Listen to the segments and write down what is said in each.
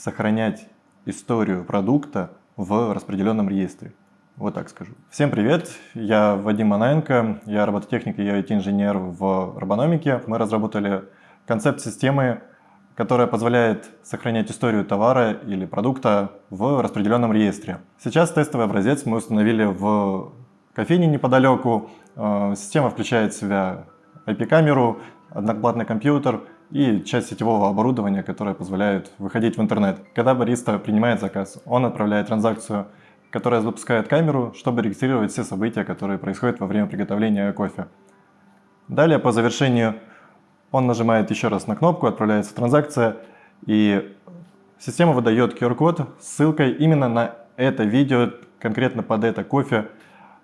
сохранять историю продукта в распределенном реестре. Вот так скажу. Всем привет, я Вадим Манаенко, я робототехник и IT-инженер в робономике. Мы разработали концепт системы, которая позволяет сохранять историю товара или продукта в распределенном реестре. Сейчас тестовый образец мы установили в кофейне неподалеку. Э, система включает в себя IP-камеру, одноплатный компьютер и часть сетевого оборудования, которое позволяет выходить в интернет. Когда бариста принимает заказ, он отправляет транзакцию, которая запускает камеру, чтобы регистрировать все события, которые происходят во время приготовления кофе. Далее, по завершению, он нажимает еще раз на кнопку, отправляется транзакция, и система выдает QR-код с ссылкой именно на это видео, конкретно под это кофе.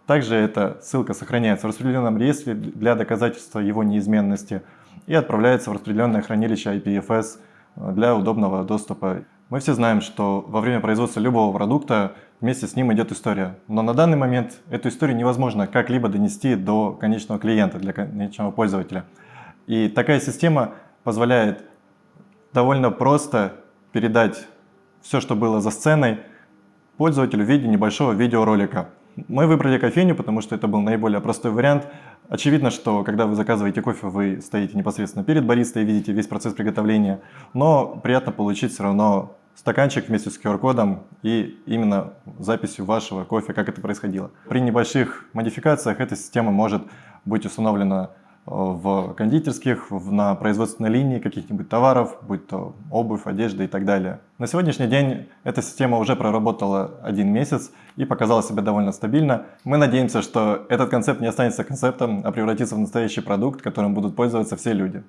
Также эта ссылка сохраняется в распределенном реестре для доказательства его неизменности и отправляется в распределенное хранилище IPFS для удобного доступа. Мы все знаем, что во время производства любого продукта вместе с ним идет история. Но на данный момент эту историю невозможно как-либо донести до конечного клиента, для конечного пользователя. И такая система позволяет довольно просто передать все, что было за сценой, пользователю в виде небольшого видеоролика. Мы выбрали кофейню, потому что это был наиболее простой вариант. Очевидно, что когда вы заказываете кофе, вы стоите непосредственно перед баристой и видите весь процесс приготовления, но приятно получить все равно стаканчик вместе с QR-кодом и именно записью вашего кофе, как это происходило. При небольших модификациях эта система может быть установлена в кондитерских, на производственной линии каких-нибудь товаров, будь то обувь, одежда и так далее. На сегодняшний день эта система уже проработала один месяц и показала себя довольно стабильно. Мы надеемся, что этот концепт не останется концептом, а превратится в настоящий продукт, которым будут пользоваться все люди.